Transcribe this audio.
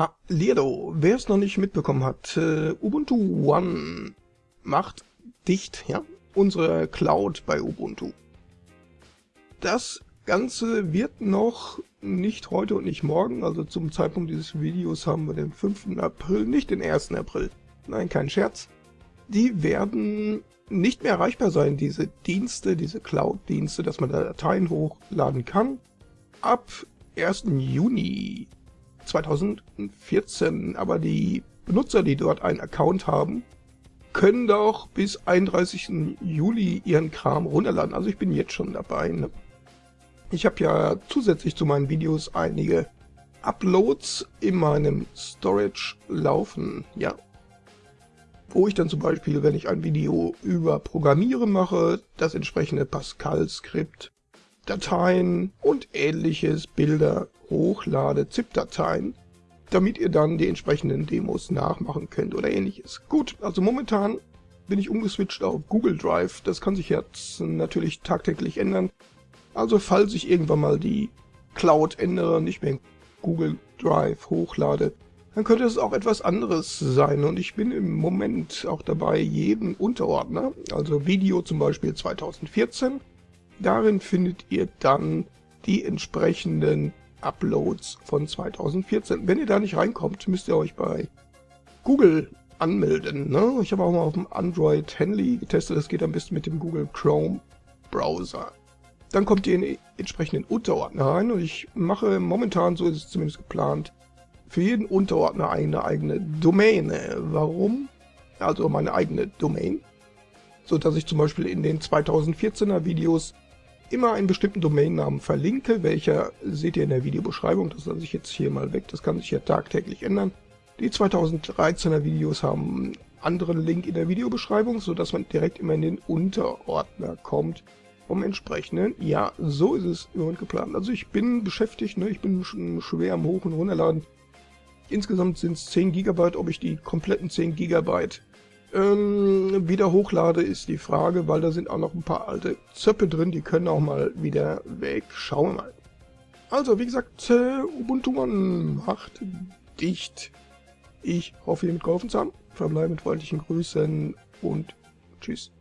Hallihallo, wer es noch nicht mitbekommen hat, äh, Ubuntu One macht dicht, ja, unsere Cloud bei Ubuntu. Das Ganze wird noch nicht heute und nicht morgen, also zum Zeitpunkt dieses Videos haben wir den 5. April, nicht den 1. April. Nein, kein Scherz. Die werden nicht mehr erreichbar sein, diese Dienste, diese Cloud-Dienste, dass man da Dateien hochladen kann. Ab 1. Juni 2014, aber die Benutzer, die dort einen Account haben, können doch bis 31. Juli ihren Kram runterladen. Also ich bin jetzt schon dabei. Ne? Ich habe ja zusätzlich zu meinen Videos einige Uploads in meinem Storage laufen, ja. Wo ich dann zum Beispiel, wenn ich ein Video über Programmieren mache, das entsprechende Pascal-Skript, Dateien und ähnliches, Bilder hochlade, ZIP-Dateien, damit ihr dann die entsprechenden Demos nachmachen könnt oder ähnliches. Gut, also momentan bin ich umgeswitcht auf Google Drive. Das kann sich jetzt natürlich tagtäglich ändern. Also falls ich irgendwann mal die Cloud ändere, nicht mehr Google Drive hochlade, dann könnte es auch etwas anderes sein. Und ich bin im Moment auch dabei, jeden Unterordner, also Video zum Beispiel 2014, darin findet ihr dann die entsprechenden Uploads von 2014. Wenn ihr da nicht reinkommt, müsst ihr euch bei Google anmelden. Ne? Ich habe auch mal auf dem Android Henley getestet, das geht am besten mit dem Google Chrome Browser. Dann kommt ihr in den entsprechenden Unterordner rein und ich mache momentan, so ist es zumindest geplant, für jeden Unterordner eine eigene Domäne. Warum? Also meine eigene Domain. So dass ich zum Beispiel in den 2014er Videos immer einen bestimmten Domainnamen verlinke, welcher seht ihr in der Videobeschreibung, das lasse ich jetzt hier mal weg, das kann sich ja tagtäglich ändern. Die 2013er Videos haben einen anderen Link in der Videobeschreibung, so dass man direkt immer in den Unterordner kommt vom entsprechenden. Ja, so ist es im Moment geplant. Also ich bin beschäftigt, ne? ich bin schon schwer am Hoch- und Runterladen. Insgesamt sind es 10 GB, ob ich die kompletten 10 GB ähm, wieder hochlade, ist die Frage, weil da sind auch noch ein paar alte Zöpfe drin, die können auch mal wieder weg. Schauen wir mal. Also, wie gesagt, Ubuntu One macht dicht. Ich hoffe, ihr mitgeholfen zu haben. Verbleibe mit freundlichen Grüßen und tschüss.